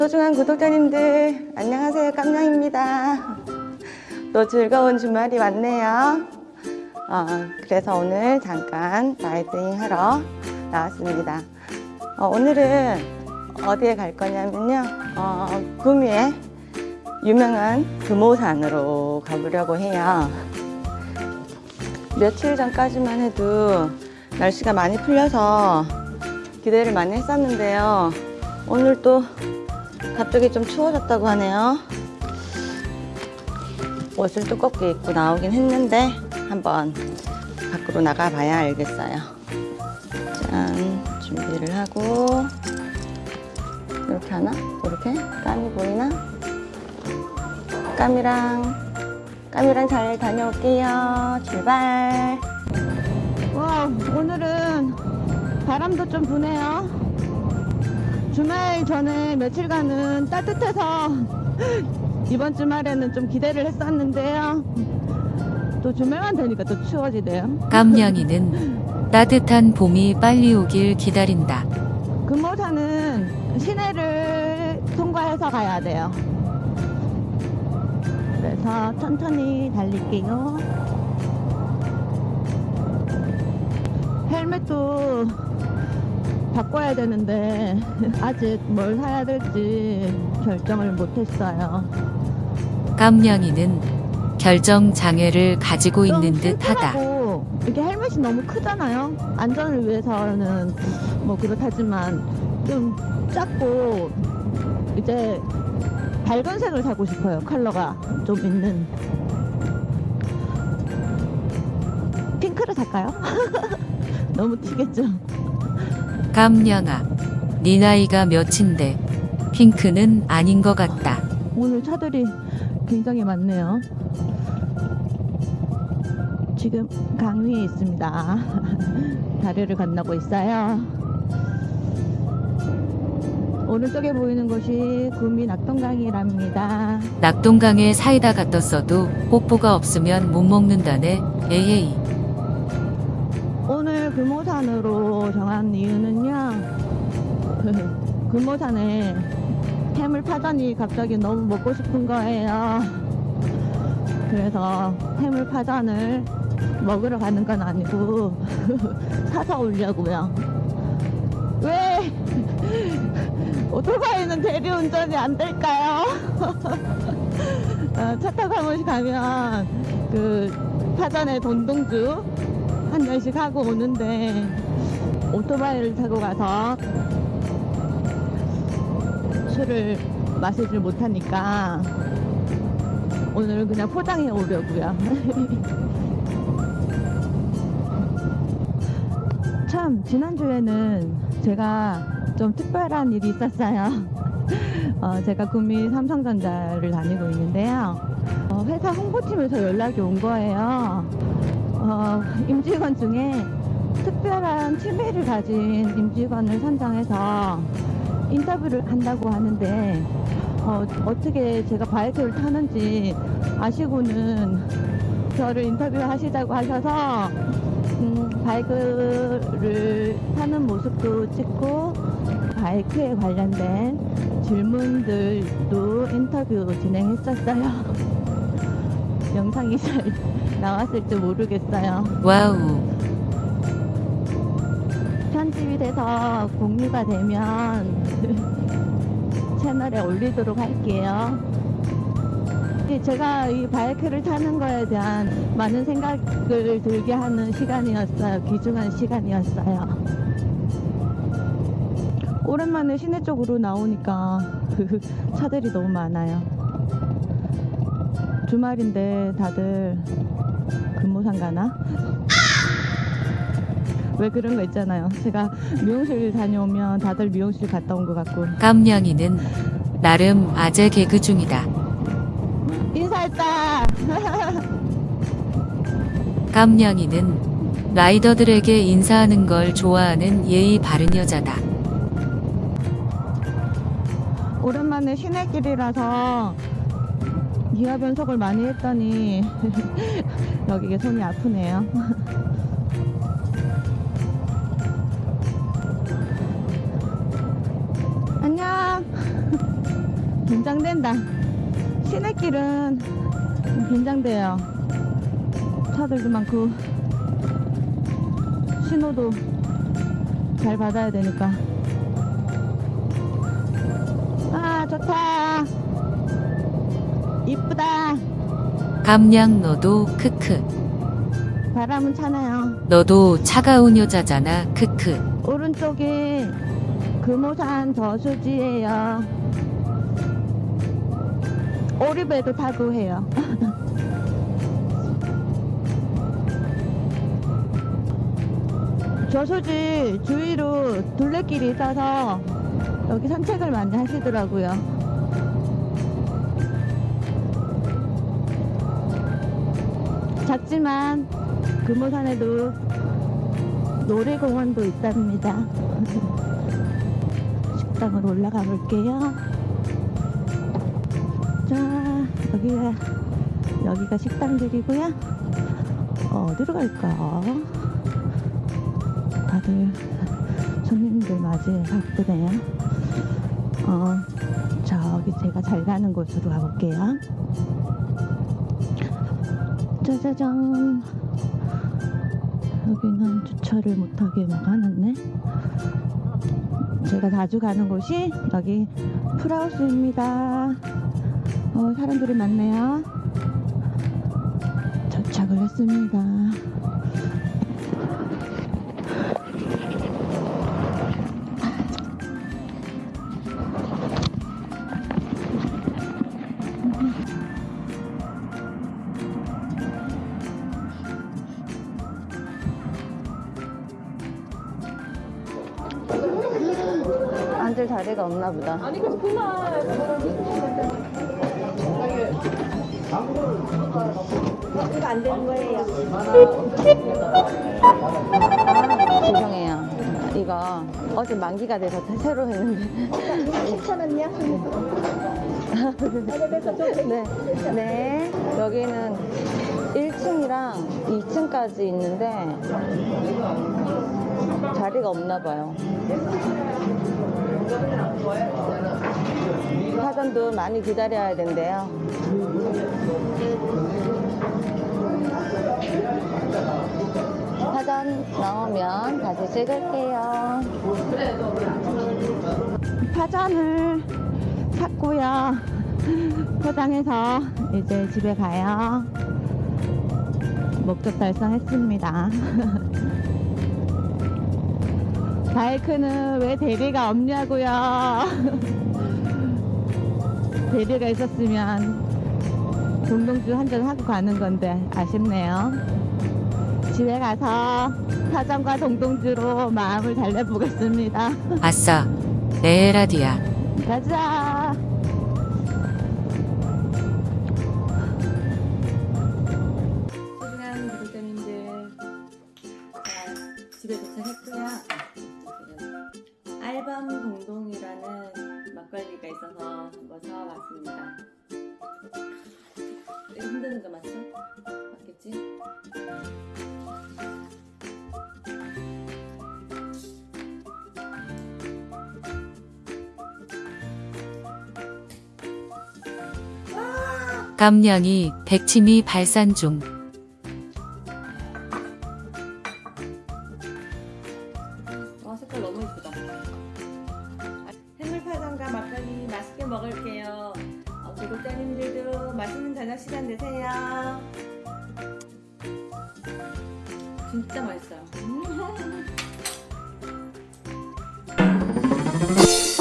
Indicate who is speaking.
Speaker 1: 소중한 구독자님들 안녕하세요. 깜냥입니다. 또 즐거운 주말이 왔네요. 어, 그래서 오늘 잠깐 라이딩 하러 나왔습니다. 어, 오늘은 어디에 갈 거냐면요. 어, 구미에 유명한 금오산으로 가보려고 해요. 며칠 전까지만 해도 날씨가 많이 풀려서 기대를 많이 했었는데요. 오늘 또 갑자기 좀 추워졌다고 하네요 옷을 두껍게 입고 나오긴 했는데 한번 밖으로 나가봐야 알겠어요 짠 준비를 하고 이렇게 하나? 이렇게? 까미 보이나? 까미랑 까미랑 잘 다녀올게요 출발 와 오늘은 바람도 좀 부네요 주말 전에 며칠간은 따뜻해서 이번 주말에는 좀 기대를 했었는데요. 또 주말만 되니까 또 추워지네요.
Speaker 2: 깜냥이는 따뜻한 봄이 빨리 오길 기다린다.
Speaker 1: 금호산은 시내를 통과해서 가야 돼요. 그래서 천천히 달릴게요. 헬멧도 바꿔야 되는데 아직 뭘 사야 될지 결정을 못했어요
Speaker 2: 깜냥이는 결정 장애를 가지고 있는
Speaker 1: 좀
Speaker 2: 듯하다.
Speaker 1: 이게 헬멧이 너무 크잖아요. 안전을 위해서는 뭐 그렇다지만 좀 작고 이제 밝은 색을 사고 싶어요. 컬러가 좀 있는. 핑크를 살까요? 너무 튀겠죠?
Speaker 2: 깜냥아, 네 나이가 몇인데 핑크는 아닌 것 같다.
Speaker 1: 오늘 차들이 굉장히 많네요. 지금 강 위에 있습니다. 다리를 건너고 있어요. 오른쪽에 보이는 곳이 구미 낙동강이랍니다.
Speaker 2: 낙동강에 사이다가 떴어도 뽀뽀가 없으면 못 먹는다네. 에헤이.
Speaker 1: 오늘 금오산으로 정한 이유는요. 금오산에 해물파전이 갑자기 너무 먹고 싶은 거예요. 그래서 해물파전을 먹으러 가는 건 아니고 사서 오려고요. 왜 오토바이는 대리운전이 안 될까요? 어, 차 타고 한 번씩 가면 그 파전에 돈동주 한 잔씩 하고 오는데 오토바이를 타고 가서 술을 마시질 못하니까 오늘 그냥 포장해 오려고요. 참 지난주에는 제가 좀 특별한 일이 있었어요. 어, 제가 구미 삼성전자를 다니고 있는데요. 어, 회사 홍보팀에서 연락이 온 거예요. 어, 임직원 중에 특별한 취미를 가진 임직원을 선정해서 인터뷰를 한다고 하는데 어, 어떻게 제가 바이크를 타는지 아시고는 저를 인터뷰하시자고 하셔서 음, 바이크를 타는 모습도 찍고 바이크에 관련된 질문들도 인터뷰 진행했었어요. 영상이 잘 나왔을지 모르겠어요.
Speaker 2: Wow.
Speaker 1: 편집이 돼서 공유가 되면 채널에 올리도록 할게요. 이 제가 이 바이크를 타는 거에 대한 많은 생각을 들게 하는 시간이었어요. 귀중한 시간이었어요. 오랜만에 시내 쪽으로 나오니까 차들이 너무 많아요. 주말인데 다들 근무상 가나? 왜 그런 거 있잖아요. 제가 미용실 다녀오면 다들 미용실 갔다 온 것 같고.
Speaker 2: 깜냥이는 나름 아재 개그 중이다.
Speaker 1: 인사했다.
Speaker 2: 깜냥이는 라이더들에게 인사하는 걸 좋아하는 예의 바른 여자다.
Speaker 1: 오랜만에 시내길이라서 기아 변속을 많이 했더니 여기가 손이 아프네요. 안녕. 긴장된다. 시내길은 좀 긴장돼요. 차들도 많고 신호도 잘 받아야 되니까. 아 좋다. 이쁘다.
Speaker 2: 감량 너도 크크.
Speaker 1: 바람은 차네요.
Speaker 2: 너도 차가운 여자잖아 크크.
Speaker 1: 오른쪽이 금오산 저수지예요. 오리배도 타고 해요. 저수지 주위로 둘레길이 있어서 여기 산책을 많이 하시더라고요. 작지만 금오산에도 놀이공원도 있답니다. 식당으로 올라가 볼게요. 자, 여기가, 여기가 식당들이고요. 어 디로 갈까? 다들 손님들 맞이해 바쁘네요. 어, 저기 제가 잘 가는 곳으로 가볼게요. 짜자잔. 여기는 주차를 못하게 막 하는데 제가 자주 가는 곳이 여기 풀하우스입니다. 어, 사람들이 많네요. 도착을 했습니다 앉을 자리가 없나 보다 이거 안 되는 거예요. 죄송해요. 이거 어제 만기가 돼서 새로 했는데. 10,000원이요? 네. 네. 여기는 1층이랑 2층까지 있는데 자리가 없나 봐요. 사전도 많이 기다려야 된대요. 사전 나오면 다시 찍을게요. 사전을 샀고요. 포장해서 이제 집에 가요. 목적 달성했습니다. 바이크는 왜 대리가 없냐고요. 대리가 있었으면 동동주 한잔 하고 가는 건데 아쉽네요. 집에 가서 사장과 동동주로 마음을 달래보겠습니다.
Speaker 2: 아싸. 에라디아.
Speaker 1: 가자.
Speaker 3: 소중한 구독자님들 자, 집에 도착했고요 알밤 동동이라는 막걸리가 있어서 왔습니다 이거 흔드는 거 맞죠? 맞겠지?
Speaker 2: 감량이 백치미 발산 중.
Speaker 3: 독자님들도 맛있는 저녁 시간 되세요. 진짜 맛있어요.